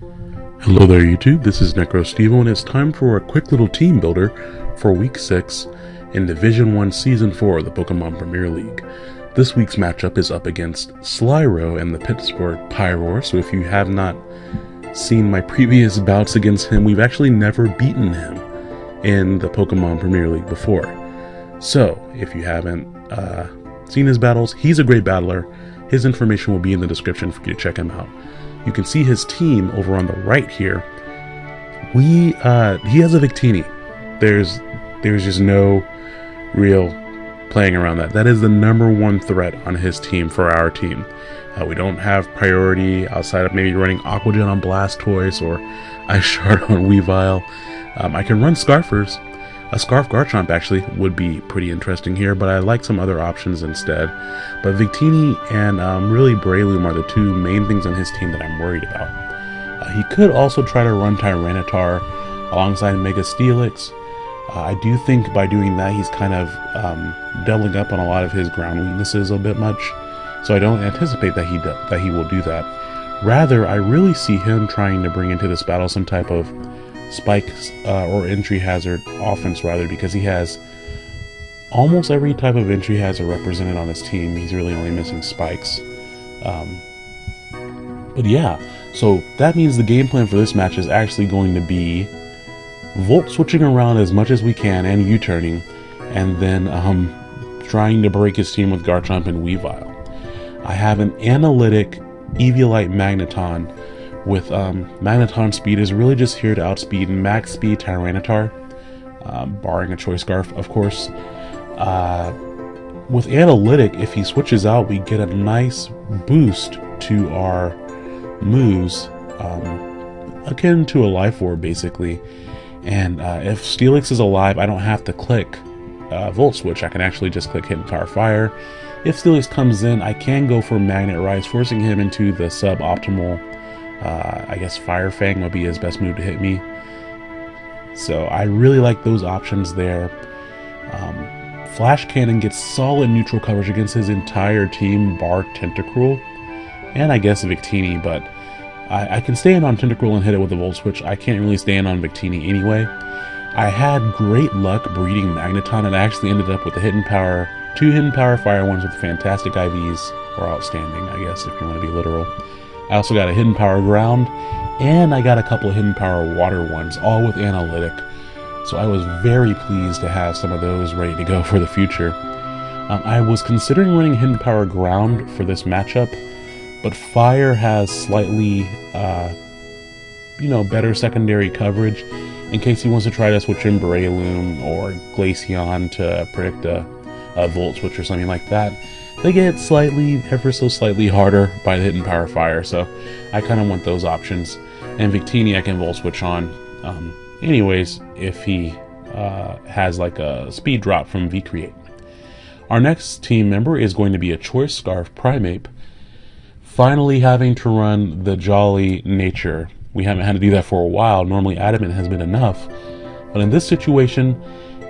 Hello there YouTube, this is NecroStevo and it's time for a quick little team builder for week 6 in Division 1 Season 4 of the Pokemon Premier League. This week's matchup is up against Slyro and the Pittsburgh Pyroar, so if you have not seen my previous bouts against him, we've actually never beaten him in the Pokemon Premier League before. So, if you haven't uh, seen his battles, he's a great battler. His information will be in the description for you to check him out. You can see his team over on the right here. We uh, he has a Victini. There's there's just no real playing around that. That is the number one threat on his team for our team. Uh, we don't have priority outside of maybe running Aqua Jet on Blastoise or Ice Shard on Weavile. Um, I can run Scarfers, a Scarf Garchomp actually would be pretty interesting here, but I like some other options instead. But Victini and um, really Breloom are the two main things on his team that I'm worried about. Uh, he could also try to run Tyranitar alongside Mega Steelix. Uh, I do think by doing that he's kind of um, doubling up on a lot of his ground weaknesses a bit much, so I don't anticipate that he that he will do that. Rather, I really see him trying to bring into this battle some type of spikes uh, or entry hazard offense rather because he has almost every type of entry hazard represented on his team. He's really only missing spikes. Um, but yeah, so that means the game plan for this match is actually going to be Volt switching around as much as we can and U-turning, and then um, trying to break his team with Garchomp and Weavile. I have an analytic Eviolite Magneton with um, Magneton speed is really just here to outspeed max speed Tyranitar, uh, barring a choice scarf, of course. Uh, with Analytic, if he switches out, we get a nice boost to our moves, um, akin to a Life Orb, basically. And uh, if Steelix is alive, I don't have to click uh, Volt Switch. I can actually just click Hidden Power Fire. If Steelix comes in, I can go for Magnet Rise, forcing him into the suboptimal uh, I guess Fire Fang would be his best move to hit me. So I really like those options there. Um, Flash Cannon gets solid neutral coverage against his entire team, bar Tentacruel, and I guess Victini, but I, I can stand on Tentacruel and hit it with a Volt Switch. I can't really stand on Victini anyway. I had great luck breeding Magneton and I actually ended up with a hidden power, two hidden power fire ones with fantastic IVs, or outstanding, I guess, if you want to be literal. I also got a hidden power ground, and I got a couple of hidden power water ones, all with analytic. So I was very pleased to have some of those ready to go for the future. Um, I was considering running hidden power ground for this matchup, but fire has slightly, uh, you know, better secondary coverage in case he wants to try to switch in Breloom or Glaceon to predict a, a Volt Switch or something like that they get slightly, ever so slightly harder by the hidden power fire, so I kind of want those options. And Victini I can Volt Switch on. Um, anyways, if he uh, has like a speed drop from V-Create. Our next team member is going to be a Choice Scarf Primeape, finally having to run the Jolly Nature. We haven't had to do that for a while. Normally Adamant has been enough. But in this situation,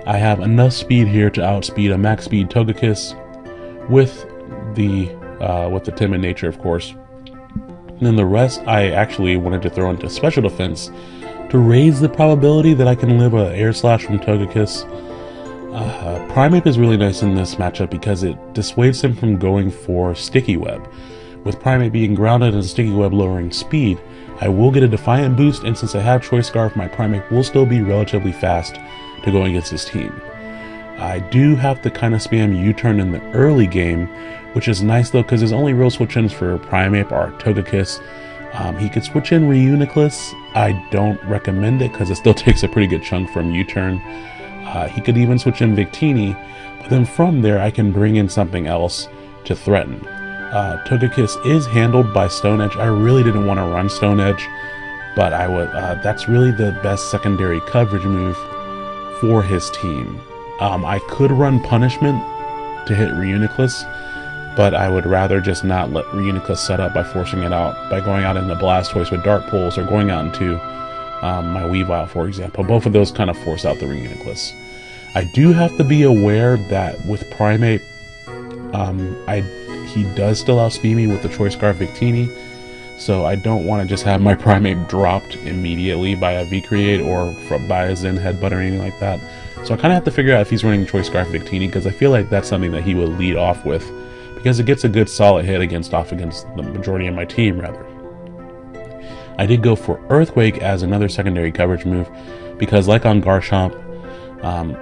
I have enough speed here to outspeed a max speed Togekiss with the uh, with the timid nature, of course. And then the rest, I actually wanted to throw into special defense to raise the probability that I can live a air slash from Togekiss. Uh, Primeape is really nice in this matchup because it dissuades him from going for Sticky Web. With Primeape being grounded and Sticky Web lowering speed, I will get a Defiant boost, and since I have Choice Scarf, my Primeape will still be relatively fast to go against his team. I do have to kind of spam U-turn in the early game, which is nice though because his only real switch-ins for Primeape are Togekiss. Um, he could switch in Reuniclus. I don't recommend it because it still takes a pretty good chunk from U-turn. Uh, he could even switch in Victini, but then from there I can bring in something else to threaten. Uh, Togekiss is handled by Stone Edge. I really didn't want to run Stone Edge, but I would. Uh, that's really the best secondary coverage move for his team. Um, I could run Punishment to hit Reuniclus, but I would rather just not let Reuniclus set up by forcing it out, by going out into Blastoise with Dark Pulse or going out into um, my Weavile, for example. Both of those kind of force out the Reuniclus. I do have to be aware that with Primeape, um, I he does still outspeed me with the Choice Scarf Victini, so I don't want to just have my Primeape dropped immediately by a V-Create or by a Zen Headbutt or anything like that. So I kind of have to figure out if he's running Choice Scarf Victini because I feel like that's something that he will lead off with because it gets a good solid hit against off against the majority of my team rather. I did go for Earthquake as another secondary coverage move because like on Garchomp, um,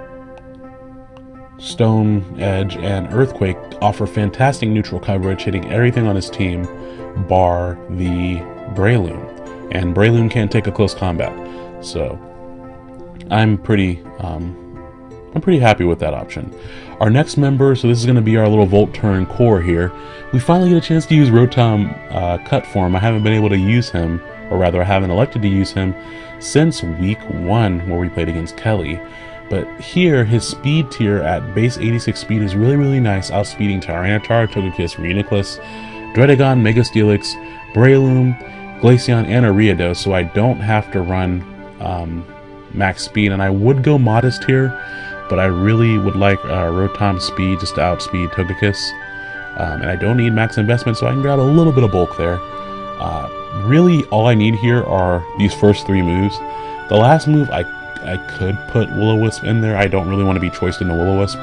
Stone Edge and Earthquake offer fantastic neutral coverage, hitting everything on his team, bar the Breloom. And Breloom can't take a close combat, so I'm pretty, um, I'm pretty happy with that option. Our next member, so this is going to be our little Volt Turn core here. We finally get a chance to use Rotom uh, cut form. I haven't been able to use him, or rather I haven't elected to use him since week one where we played against Kelly. But here, his speed tier at base 86 speed is really, really nice, outspeeding Tyranitar, Togekiss, Reuniclus, Druddigon, Mega Steelix, Breloom, Glaceon, and Ariados, so I don't have to run um, max speed. And I would go modest here, but I really would like uh, Rotom speed just to outspeed Togekiss. Um, and I don't need max investment, so I can grab a little bit of bulk there. Uh, really, all I need here are these first three moves. The last move I I could put Will-O-Wisp in there. I don't really want to be choiced into Will-O-Wisp.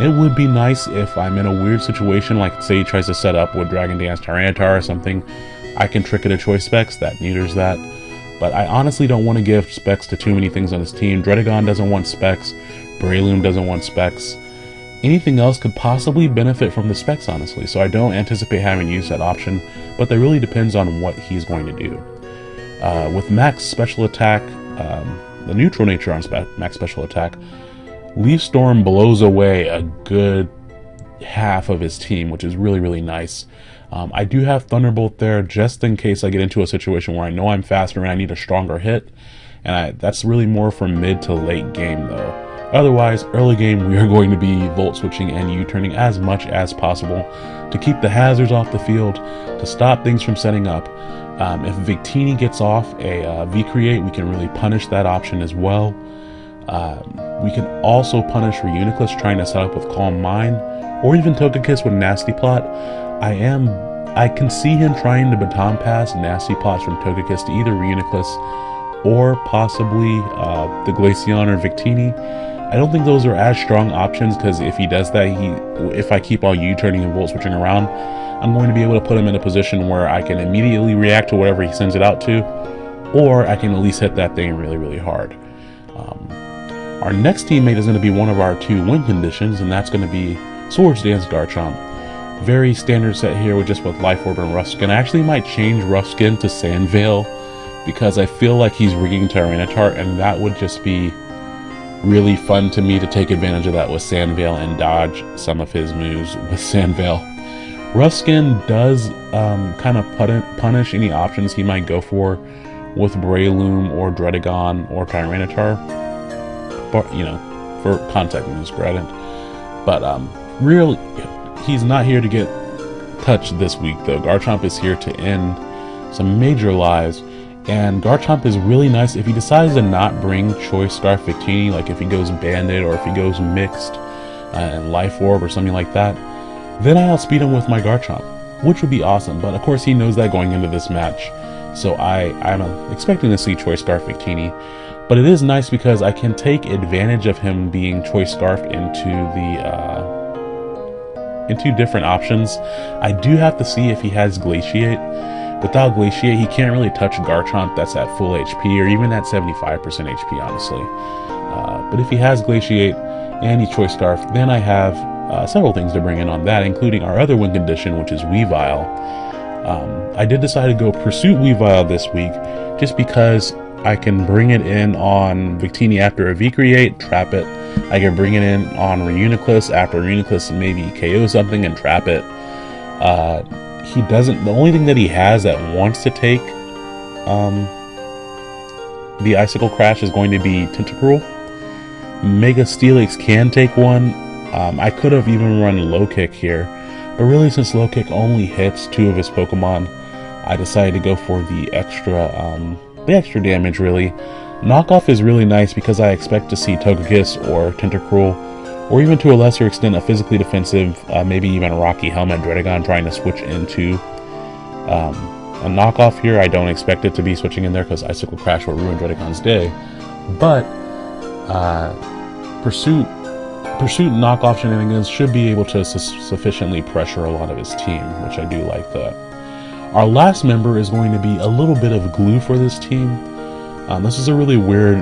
It would be nice if I'm in a weird situation, like say he tries to set up with Dragon Dance Tyranitar or something. I can trick it to choice specs, that neuters that. But I honestly don't want to give specs to too many things on this team. Druddigon doesn't want specs. Breloom doesn't want specs. Anything else could possibly benefit from the specs, honestly, so I don't anticipate having to use that option, but that really depends on what he's going to do. Uh, with max special attack, um, the neutral nature on spe max special attack, Leaf Storm blows away a good half of his team, which is really, really nice. Um, I do have Thunderbolt there just in case I get into a situation where I know I'm faster and I need a stronger hit. And I, that's really more for mid to late game though. Otherwise, early game we are going to be Volt switching and U-turning as much as possible to keep the hazards off the field, to stop things from setting up, um, if Victini gets off a uh, V-Create, we can really punish that option as well. Um, we can also punish Reuniclus trying to set up with Calm Mind, or even Togekiss with Nasty Plot. I am, I can see him trying to baton pass Nasty Plots from Togekiss to either Reuniclus or possibly uh, the Glaceon or Victini. I don't think those are as strong options because if he does that, he if I keep all U-turning and Volt switching around, I'm going to be able to put him in a position where I can immediately react to whatever he sends it out to, or I can at least hit that thing really, really hard. Um, our next teammate is going to be one of our two win conditions, and that's going to be Swords Dance Garchomp. Very standard set here with just with Life Orb and Rough Skin. I actually might change Rough Skin to Sand Veil because I feel like he's rigging Tyranitar, and that would just be really fun to me to take advantage of that with Sand Veil and dodge some of his moves with Sand Veil. Skin does um, kind of punish any options he might go for with Breloom or Druddigon or Tyranitar. But, you know, for contact moves, granted. But, um, really, he's not here to get touched this week, though. Garchomp is here to end some major lives. And Garchomp is really nice if he decides to not bring Choice Scarf Victini, like if he goes Banded or if he goes Mixed uh, and Life Orb or something like that then I'll outspeed him with my Garchomp, which would be awesome, but of course he knows that going into this match. So I, I'm expecting to see Choice Scarf Victini, but it is nice because I can take advantage of him being Choice Scarfed into the, uh, into different options. I do have to see if he has Glaciate. Without Glaciate, he can't really touch Garchomp that's at full HP or even at 75% HP, honestly. Uh, but if he has Glaciate and he Choice Scarf, then I have uh, several things to bring in on that, including our other win condition, which is Weavile. Um, I did decide to go Pursuit Weavile this week just because I can bring it in on Victini after a V-Create, trap it. I can bring it in on Reuniclus after Reuniclus and maybe KO something and trap it. Uh, he doesn't, the only thing that he has that wants to take um, the Icicle Crash is going to be Tentacruel. Mega Steelix can take one. Um, I could have even run low kick here, but really since low kick only hits two of his Pokemon, I decided to go for the extra, um, the extra damage really. Knockoff is really nice because I expect to see Togekiss or Tentacruel, or even to a lesser extent a physically defensive, uh, maybe even a Rocky Helmet Druddigon trying to switch into um, a knockoff here. I don't expect it to be switching in there because Icicle Crash will ruin Druddigon's day. But uh, Pursuit Pursuit knockoff shenanigans should be able to su sufficiently pressure a lot of his team, which I do like that. Our last member is going to be a little bit of glue for this team. Um, this is a really weird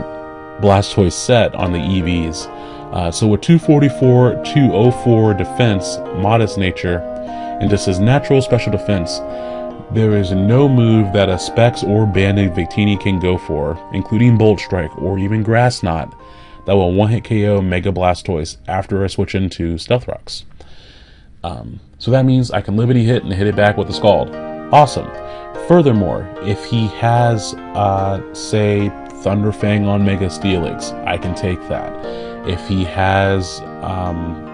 Blastoise set on the EVs. Uh, so with 244, 204 defense, modest nature, and just his natural special defense, there is no move that a Specs or Banded Victini can go for, including Bolt Strike or even Grass Knot, that will one-hit KO Mega Blastoise after I switch into Stealth Rocks. Um, so that means I can Liberty Hit and hit it back with the Scald. Awesome. Furthermore, if he has, uh, say, Thunderfang on Mega Steelix, I can take that. If he has, um,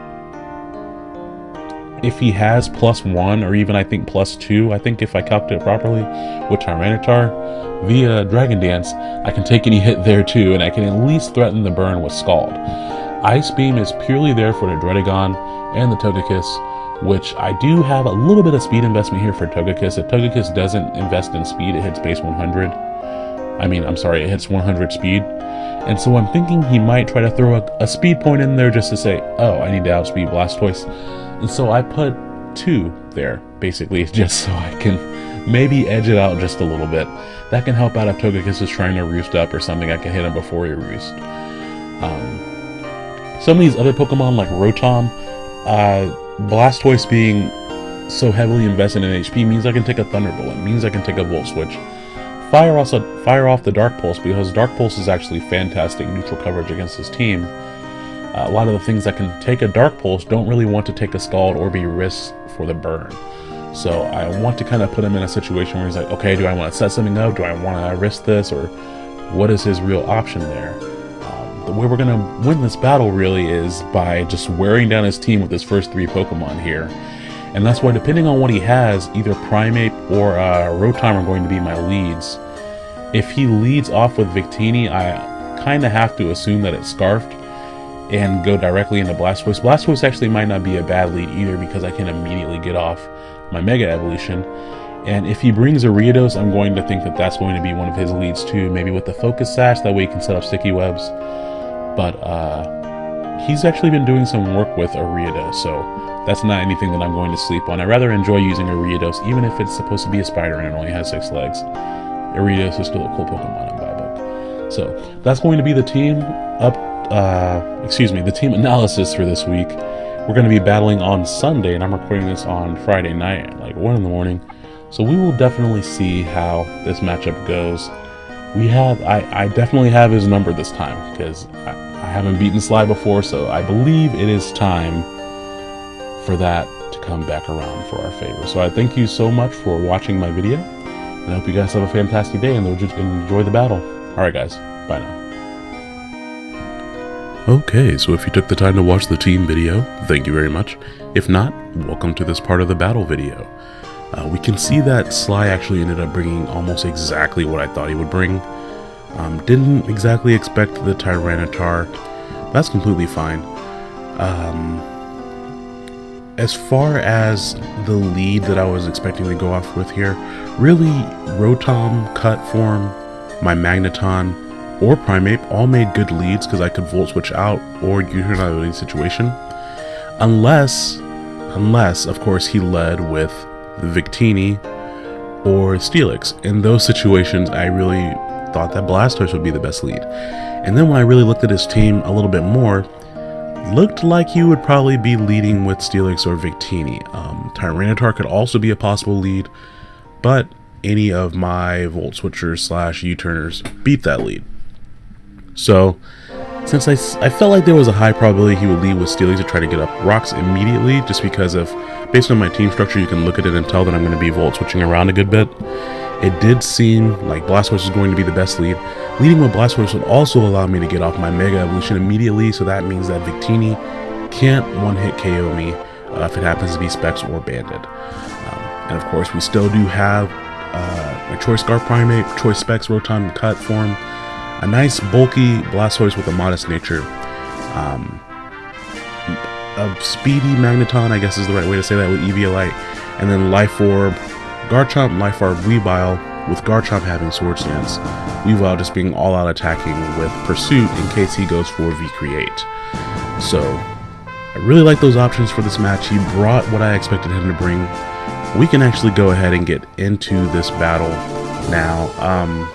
if he has plus one or even I think plus two, I think if I copped it properly with Tyranitar via Dragon Dance, I can take any hit there too, and I can at least threaten the burn with Scald. Ice Beam is purely there for the Druddigon and the Togekiss, which I do have a little bit of speed investment here for Togekiss. If Togekiss doesn't invest in speed, it hits base 100. I mean, I'm sorry, it hits 100 speed. And so I'm thinking he might try to throw a, a speed point in there just to say, oh, I need to outspeed Blastoise. And so I put two there, basically, just so I can maybe edge it out just a little bit. That can help out if Togekiss is trying to roost up or something, I can hit him before he roosts. Um, some of these other Pokemon like Rotom, uh, Blastoise being so heavily invested in HP means I can take a Thunderbolt. It means I can take a Volt Switch fire also fire off the Dark Pulse because Dark Pulse is actually fantastic neutral coverage against his team. Uh, a lot of the things that can take a Dark Pulse don't really want to take a Scald or be risked for the burn. So I want to kind of put him in a situation where he's like, okay, do I want to set something up? Do I want to risk this? Or what is his real option there? Um, the way we're going to win this battle really is by just wearing down his team with his first three Pokemon here and that's why depending on what he has, either Primeape or uh, Rotom are going to be my leads. If he leads off with Victini, I kind of have to assume that it's Scarfed and go directly into Blastoise. Blastoise actually might not be a bad lead either because I can immediately get off my Mega Evolution. And if he brings Ariados, I'm going to think that that's going to be one of his leads too, maybe with the Focus Sash, that way he can set up Sticky Webs. But uh, he's actually been doing some work with Ariados, so that's not anything that I'm going to sleep on. I rather enjoy using Ariados, even if it's supposed to be a spider and it only has six legs. Ariados is still a cool Pokemon in my book. So that's going to be the team up, uh, excuse me, the team analysis for this week. We're going to be battling on Sunday, and I'm recording this on Friday night, like 1 in the morning. So we will definitely see how this matchup goes. We have, I, I definitely have his number this time, because I, I haven't beaten Sly before, so I believe it is time for that to come back around for our favor. So I thank you so much for watching my video, and I hope you guys have a fantastic day and enjoy the battle. Alright guys, bye now. Okay, so if you took the time to watch the team video, thank you very much. If not, welcome to this part of the battle video. Uh, we can see that Sly actually ended up bringing almost exactly what I thought he would bring. Um, didn't exactly expect the Tyranitar. That's completely fine. Um, as far as the lead that I was expecting to go off with here, really Rotom, Cut Form, my Magneton, or Primeape all made good leads because I could Volt Switch out or another situation. Unless, unless, of course, he led with Victini or Steelix. In those situations, I really thought that Blastoise would be the best lead. And then when I really looked at his team a little bit more, looked like he would probably be leading with Steelix or Victini. Um, Tyranitar could also be a possible lead, but any of my Volt Switchers slash U-Turners beat that lead. So, since I, I felt like there was a high probability he would lead with Steelix to try to get up rocks immediately, just because of, based on my team structure, you can look at it and tell that I'm going to be Volt Switching around a good bit. It did seem like Blastoise was going to be the best lead. Leading with Blastoise would also allow me to get off my Mega Evolution immediately, so that means that Victini can't one-hit KO me uh, if it happens to be Specs or Banded. Um, and of course, we still do have uh, Choice Scarf Primeape, Choice Specs Rotom Cut form, a nice bulky Blastoise with a modest nature, um, a speedy Magneton, I guess is the right way to say that with Eviolite, and then Life Orb, Garchomp, Life Orb, Weavile, with Garchomp having Swords Dance, Weavile just being all out attacking with Pursuit in case he goes for V-Create. So, I really like those options for this match. He brought what I expected him to bring. We can actually go ahead and get into this battle now. Um,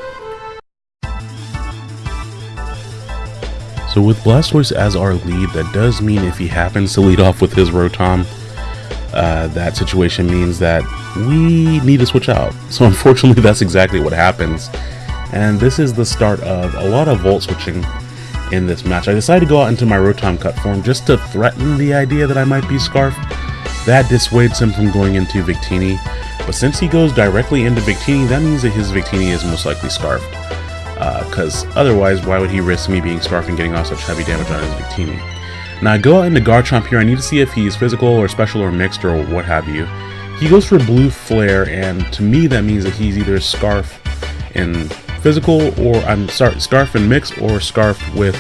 so with Blastoise as our lead, that does mean if he happens to lead off with his Rotom, uh, that situation means that we need to switch out. So unfortunately, that's exactly what happens. And this is the start of a lot of Volt switching in this match. I decided to go out into my Rotom cut form just to threaten the idea that I might be Scarfed. That dissuades him from going into Victini. But since he goes directly into Victini, that means that his Victini is most likely Scarfed. Because uh, otherwise, why would he risk me being Scarfed and getting off such heavy damage on his Victini? Now I go out into Garchomp here, I need to see if he's physical or special or mixed or what have you. He goes for Blue Flare, and to me that means that he's either Scarf in physical or I'm sorry, Scarf in mix or Scarf with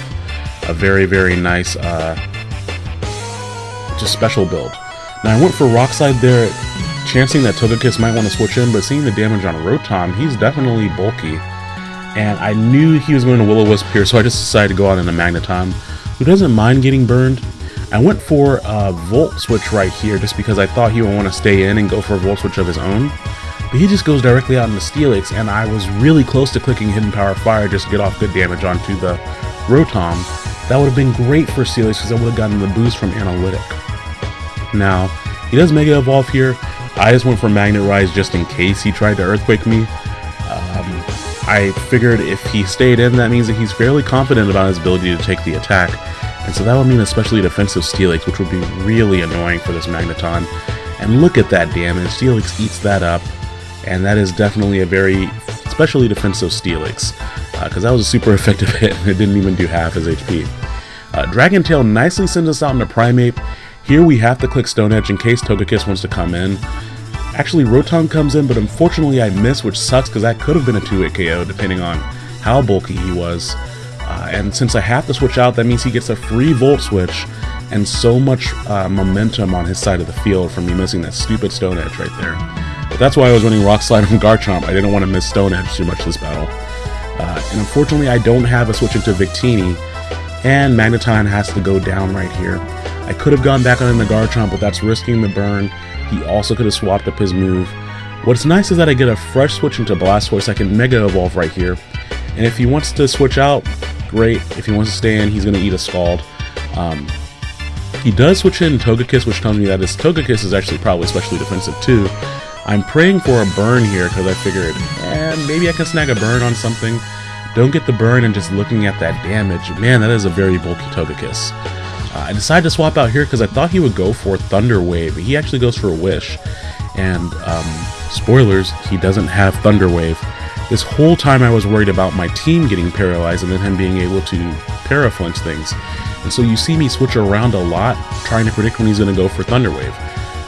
a very, very nice uh, just special build. Now I went for Rock Slide there, chancing that Togekiss might want to switch in, but seeing the damage on Rotom, he's definitely bulky. And I knew he was going to Will-O-Wisp here, so I just decided to go out in a Magneton who doesn't mind getting burned. I went for a Volt Switch right here just because I thought he would want to stay in and go for a Volt Switch of his own. But he just goes directly out into Steelix, and I was really close to clicking Hidden Power Fire just to get off good damage onto the Rotom. That would have been great for Steelix because I would have gotten the boost from Analytic. Now, he does Mega Evolve here. I just went for Magnet Rise just in case he tried to Earthquake me. Um, I figured if he stayed in, that means that he's fairly confident about his ability to take the attack. And so that would mean especially defensive Steelix, which would be really annoying for this Magneton. And look at that damage. Steelix eats that up. And that is definitely a very especially defensive Steelix. Because uh, that was a super effective hit and it didn't even do half his HP. Uh, Dragon Tail nicely sends us out into Primeape. Here we have to click Stone Edge in case Togekiss wants to come in. Actually, Rotom comes in, but unfortunately I miss, which sucks because that could have been a 2-hit KO depending on how bulky he was. And since I have to switch out, that means he gets a free Volt Switch and so much uh, momentum on his side of the field from me missing that stupid Stone Edge right there. But that's why I was running Rock Slide on Garchomp. I didn't want to miss Stone Edge too much this battle. Uh, and unfortunately, I don't have a switch into Victini, and Magneton has to go down right here. I could have gone back on the Garchomp, but that's risking the burn. He also could have swapped up his move. What's nice is that I get a fresh switch into Blastoise. I can Mega Evolve right here. And if he wants to switch out, great. If he wants to stay in, he's going to eat a Scald. Um, he does switch in Togekiss, which tells me that his Togekiss is actually probably especially defensive too. I'm praying for a burn here because I figured, eh, maybe I can snag a burn on something. Don't get the burn and just looking at that damage. Man, that is a very bulky Togekiss. Uh, I decided to swap out here because I thought he would go for Thunder Wave. He actually goes for a Wish. And, um, spoilers, he doesn't have Thunder Wave. This whole time I was worried about my team getting paralyzed and then him being able to paraflinch things. And so you see me switch around a lot, trying to predict when he's going to go for Thunder Wave.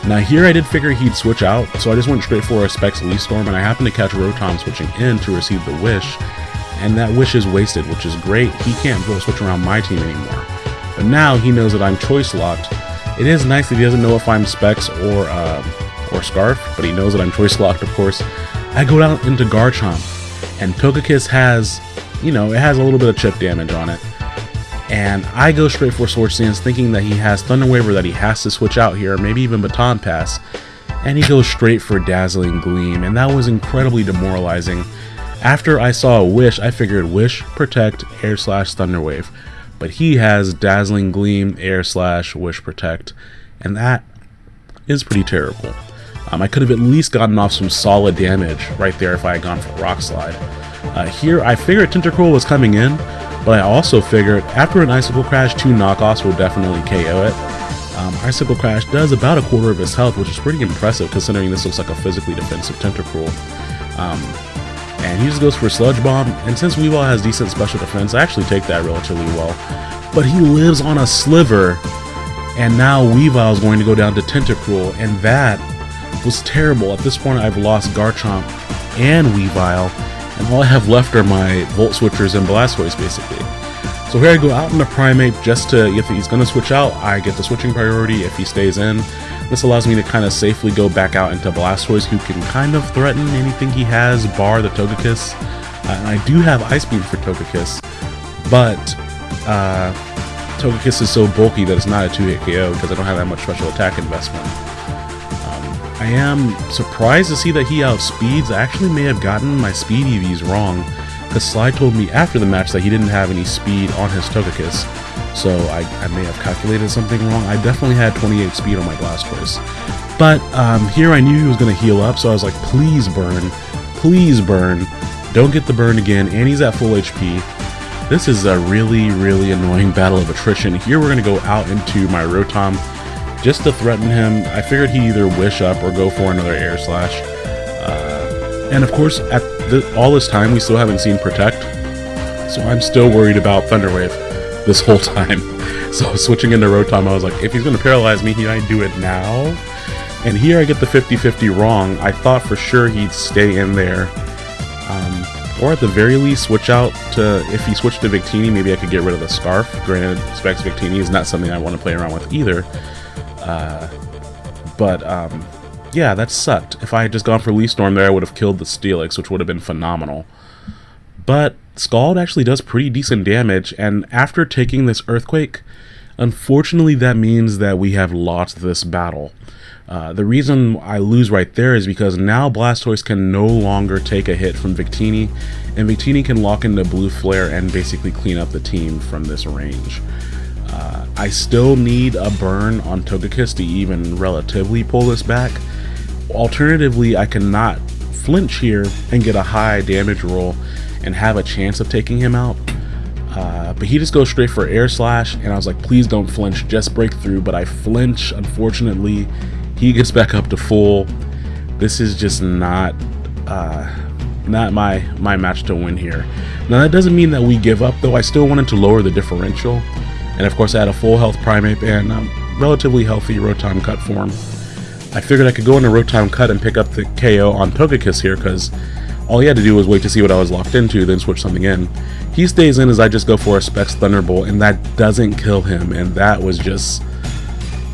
Now here I did figure he'd switch out, so I just went straight for a Specs Leaf Storm, and I happened to catch Rotom switching in to receive the Wish, and that Wish is wasted, which is great. He can't go switch around my team anymore. But now he knows that I'm choice locked. It is nice that he doesn't know if I'm Specs or uh, or Scarf, but he knows that I'm choice locked, of course. I go down into Garchomp, and Togekiss has, you know, it has a little bit of chip damage on it. And I go straight for Swords Dance, thinking that he has Thunder Wave that he has to switch out here, maybe even Baton Pass. And he goes straight for Dazzling Gleam, and that was incredibly demoralizing. After I saw a Wish, I figured Wish, Protect, Air Slash, Thunder Wave but he has Dazzling Gleam, Air Slash, Wish Protect, and that is pretty terrible. Um, I could have at least gotten off some solid damage right there if I had gone for Rock Slide. Uh, here, I figured Tentacruel was coming in, but I also figured after an Icicle Crash, two knockoffs will definitely KO it. Um, Icicle Crash does about a quarter of his health, which is pretty impressive considering this looks like a physically defensive Tentacruel. Um, and he just goes for Sludge Bomb, and since Weavile has decent special defense, I actually take that relatively well. But he lives on a sliver, and now Weavile is going to go down to Tentacruel, and that was terrible. At this point, I've lost Garchomp and Weavile, and all I have left are my Volt Switchers and Blastoise, basically. So here I go out in the Primeape just to, if he's going to switch out, I get the switching priority if he stays in. This allows me to kind of safely go back out into Blastoise, who can kind of threaten anything he has, bar the Togekiss. Uh, and I do have Ice Beam for Togekiss, but uh, Togekiss is so bulky that it's not a 2-hit KO because I don't have that much special attack investment. I am surprised to see that he outspeeds. I actually may have gotten my speed EVs wrong because Sly told me after the match that he didn't have any speed on his Togekiss. So I, I may have calculated something wrong. I definitely had 28 speed on my Blastoise. But um, here I knew he was going to heal up, so I was like, please burn, please burn. Don't get the burn again, and he's at full HP. This is a really, really annoying battle of attrition. Here we're going to go out into my Rotom just to threaten him. I figured he'd either wish up or go for another Air Slash. Uh, and of course, at the, all this time, we still haven't seen Protect. So I'm still worried about Thunder Wave this whole time. So switching into Rotom, I was like, if he's going to paralyze me, he might do it now. And here I get the 50-50 wrong. I thought for sure he'd stay in there. Um, or at the very least switch out to, if he switched to Victini, maybe I could get rid of the Scarf. Granted, Specs Victini is not something I want to play around with either. Uh, but, um, yeah, that sucked. If I had just gone for Leaf Storm there, I would have killed the Steelix, which would have been phenomenal. But Scald actually does pretty decent damage, and after taking this Earthquake, unfortunately that means that we have lost this battle. Uh, the reason I lose right there is because now Blastoise can no longer take a hit from Victini, and Victini can lock into Blue Flare and basically clean up the team from this range. Uh, I still need a burn on Togekiss to even relatively pull this back. Alternatively, I cannot flinch here and get a high damage roll and have a chance of taking him out. Uh, but he just goes straight for air slash, and I was like, please don't flinch, just break through. But I flinch, unfortunately. He gets back up to full. This is just not uh, not my my match to win here. Now that doesn't mean that we give up, though. I still wanted to lower the differential, and of course I had a full health Primeape and um, relatively healthy Rotom Cut form. I figured I could go into Rotom Cut and pick up the KO on Togekiss here because all he had to do was wait to see what I was locked into, then switch something in. He stays in as I just go for a Specs Thunderbolt, and that doesn't kill him, and that was just,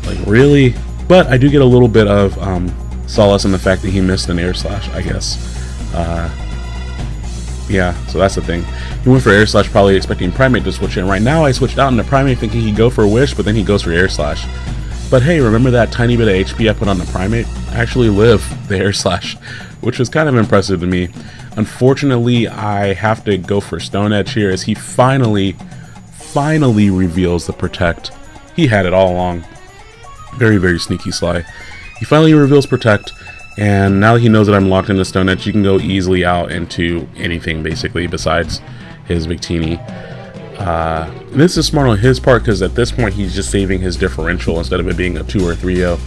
like, really? But I do get a little bit of um, solace in the fact that he missed an Air Slash, I guess. Uh, yeah, so that's the thing. He went for Air Slash probably expecting Primeape to switch in. Right now I switched out into Primeape thinking he'd go for Wish, but then he goes for Air Slash. But hey, remember that tiny bit of HP I put on the Primeape? I actually live the Air Slash which was kind of impressive to me. Unfortunately, I have to go for Stone Edge here as he finally, finally reveals the Protect. He had it all along. Very, very sneaky Sly. He finally reveals Protect, and now that he knows that I'm locked into Stone Edge, you can go easily out into anything, basically, besides his Victini. Uh, this is smart on his part because at this point he's just saving his differential instead of it being a 2 or 3-0.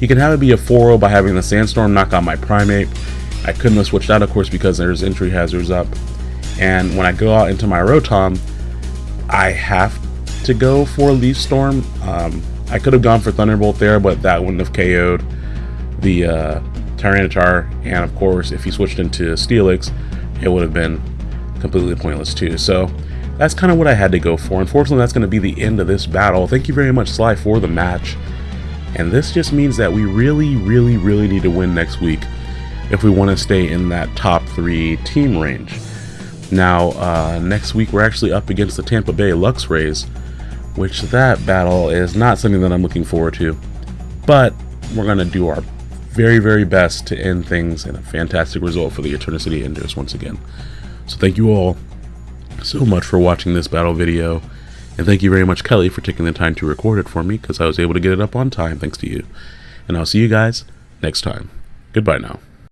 You can have it be a 4-0 by having the Sandstorm knock out my Primeape. I couldn't have switched out, of course, because there's entry hazards up. And when I go out into my Rotom, I have to go for Leaf Storm. Um, I could have gone for Thunderbolt there, but that wouldn't have KO'd the uh, Tyranitar. And of course, if he switched into Steelix, it would have been completely pointless too. So that's kind of what I had to go for. Unfortunately, that's going to be the end of this battle. Thank you very much, Sly, for the match. And this just means that we really, really, really need to win next week if we want to stay in that top three team range. Now, uh, next week we're actually up against the Tampa Bay Luxrays, which that battle is not something that I'm looking forward to. But we're going to do our very, very best to end things in a fantastic result for the Eternicity Enders once again. So thank you all so much for watching this battle video. And thank you very much, Kelly, for taking the time to record it for me because I was able to get it up on time thanks to you. And I'll see you guys next time. Goodbye now.